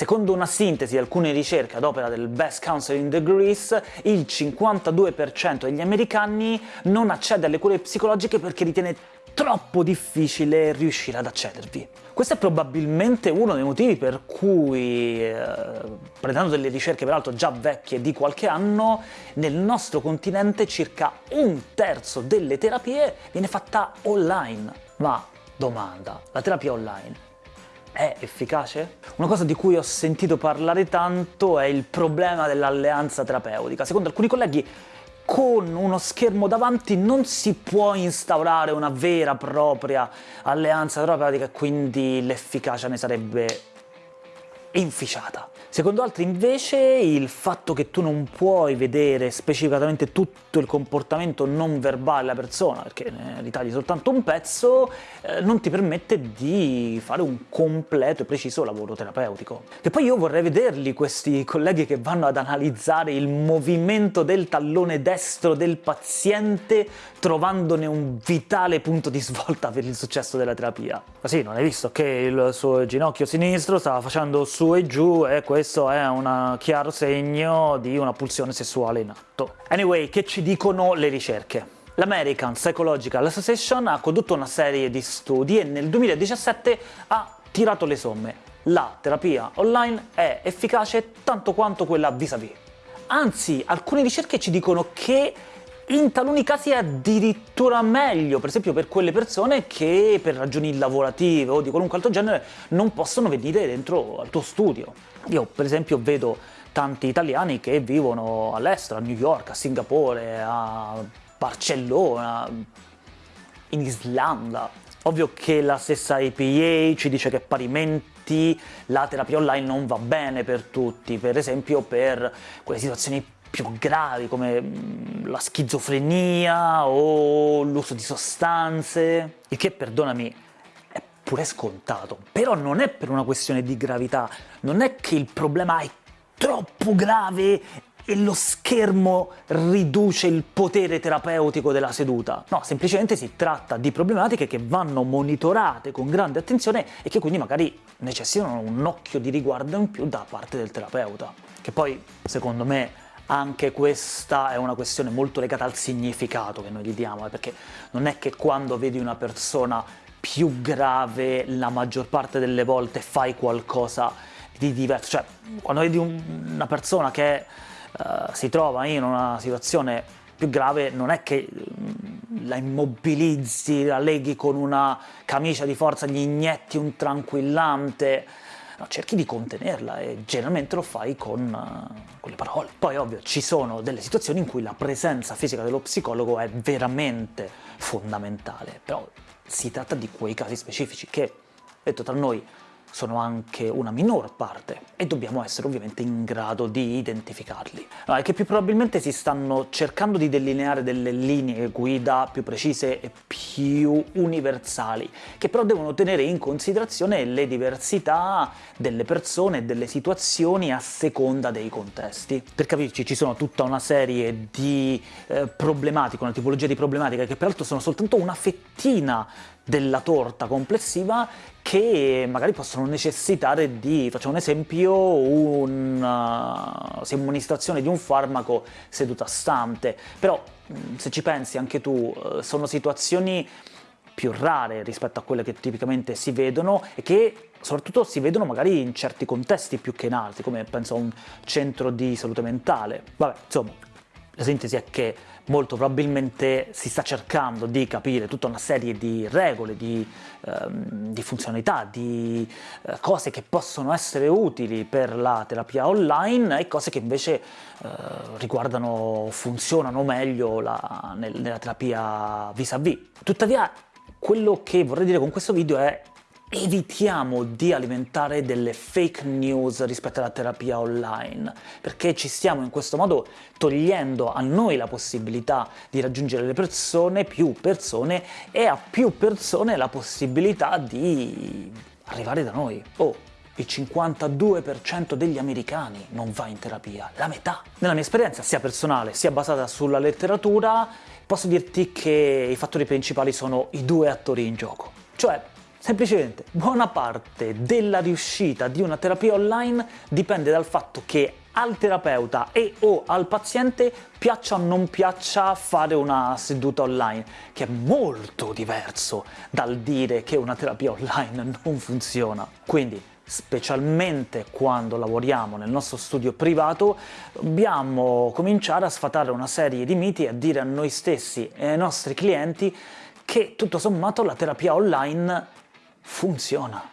Secondo una sintesi di alcune ricerche ad opera del Best Counseling Degrees, il 52% degli americani non accede alle cure psicologiche perché ritiene troppo difficile riuscire ad accedervi. Questo è probabilmente uno dei motivi per cui, eh, prendendo delle ricerche peraltro già vecchie di qualche anno, nel nostro continente circa un terzo delle terapie viene fatta online. Ma domanda, la terapia online è efficace? Una cosa di cui ho sentito parlare tanto è il problema dell'alleanza terapeutica. Secondo alcuni colleghi con uno schermo davanti non si può instaurare una vera e propria alleanza terapeutica e quindi l'efficacia ne sarebbe inficiata. Secondo altri invece il fatto che tu non puoi vedere specificatamente tutto il comportamento non verbale della persona, perché ne ritagli soltanto un pezzo, eh, non ti permette di fare un completo e preciso lavoro terapeutico. E poi io vorrei vederli questi colleghi che vanno ad analizzare il movimento del tallone destro del paziente trovandone un vitale punto di svolta per il successo della terapia. Ma sì, non hai visto che il suo ginocchio sinistro stava facendo su e giù e questo è un chiaro segno di una pulsione sessuale in atto. Anyway, che ci dicono le ricerche? L'American Psychological Association ha condotto una serie di studi e nel 2017 ha tirato le somme. La terapia online è efficace tanto quanto quella vis-à-vis. -vis. Anzi, alcune ricerche ci dicono che in taluni casi è addirittura meglio, per esempio per quelle persone che per ragioni lavorative o di qualunque altro genere non possono venire dentro al tuo studio. Io per esempio vedo tanti italiani che vivono all'estero, a New York, a Singapore, a Barcellona, in Islanda. Ovvio che la stessa APA ci dice che parimenti la terapia online non va bene per tutti, per esempio per quelle situazioni più gravi come mm, la schizofrenia o l'uso di sostanze, il che, perdonami, è pure scontato. Però non è per una questione di gravità, non è che il problema è troppo grave e lo schermo riduce il potere terapeutico della seduta. No, semplicemente si tratta di problematiche che vanno monitorate con grande attenzione e che quindi magari necessitano un occhio di riguardo in più da parte del terapeuta. Che poi, secondo me, anche questa è una questione molto legata al significato che noi gli diamo, eh, perché non è che quando vedi una persona più grave la maggior parte delle volte fai qualcosa di diverso, cioè quando vedi un, una persona che uh, si trova in una situazione più grave non è che mm, la immobilizzi, la leghi con una camicia di forza, gli inietti un tranquillante, no, cerchi di contenerla e generalmente lo fai con, uh, con le parole. Poi ovvio ci sono delle situazioni in cui la presenza fisica dello psicologo è veramente fondamentale, però si tratta di quei casi specifici che, detto tra noi, sono anche una minor parte e dobbiamo essere ovviamente in grado di identificarli. No, è che più probabilmente si stanno cercando di delineare delle linee guida più precise e più universali, che però devono tenere in considerazione le diversità delle persone e delle situazioni a seconda dei contesti. Per capirci ci sono tutta una serie di eh, problematiche, una tipologia di problematiche che peraltro sono soltanto una fettina della torta complessiva che magari possono necessitare di, facciamo un esempio, una uh, somministrazione di un farmaco seduta stante, però mm, se ci pensi anche tu uh, sono situazioni più rare rispetto a quelle che tipicamente si vedono e che soprattutto si vedono magari in certi contesti più che in altri, come penso a un centro di salute mentale. Vabbè, insomma, la sintesi è che molto probabilmente si sta cercando di capire tutta una serie di regole, di, ehm, di funzionalità, di eh, cose che possono essere utili per la terapia online e cose che invece eh, riguardano, funzionano meglio la, nel, nella terapia vis-à-vis. -vis. Tuttavia, quello che vorrei dire con questo video è evitiamo di alimentare delle fake news rispetto alla terapia online, perché ci stiamo in questo modo togliendo a noi la possibilità di raggiungere le persone, più persone, e a più persone la possibilità di arrivare da noi. Oh, il 52% degli americani non va in terapia, la metà. Nella mia esperienza, sia personale sia basata sulla letteratura, posso dirti che i fattori principali sono i due attori in gioco. Cioè, Semplicemente, buona parte della riuscita di una terapia online dipende dal fatto che al terapeuta e o al paziente piaccia o non piaccia fare una seduta online, che è molto diverso dal dire che una terapia online non funziona. Quindi, specialmente quando lavoriamo nel nostro studio privato, dobbiamo cominciare a sfatare una serie di miti e a dire a noi stessi e ai nostri clienti che tutto sommato la terapia online funziona.